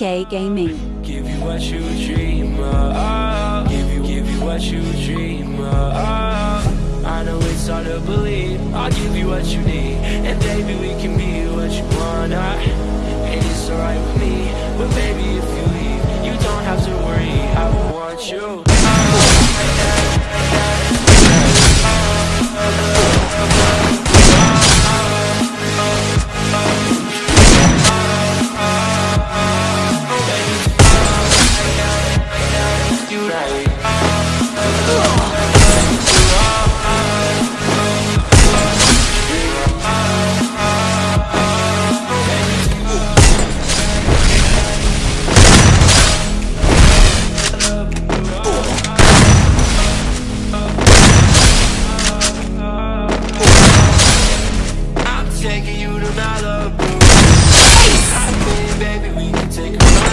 Gaming. Give you what you dream of. Give you, give you what you dream of. I know it's hard to believe. I'll give you what you need. And baby, we can be what you wanna. And it's alright with me. But baby, if you leave, you don't have to worry. I want you. taking you to Malibu